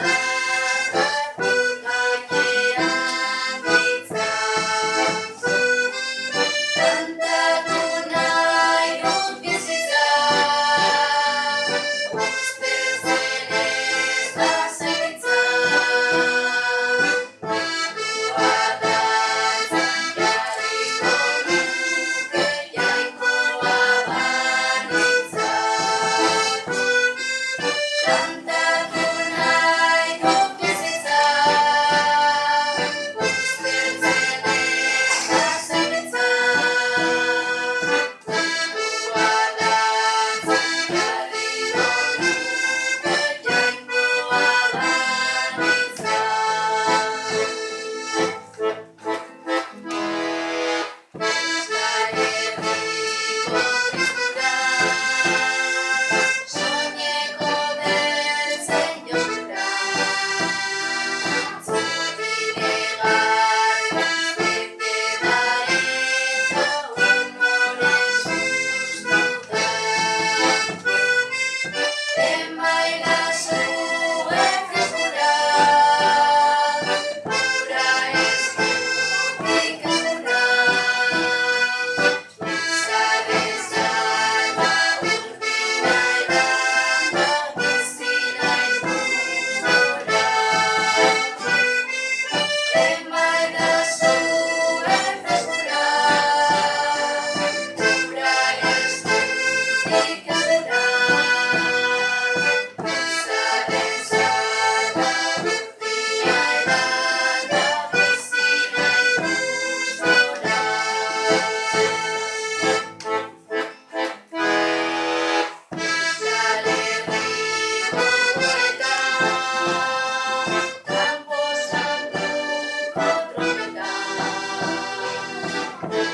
Bye. Thank you.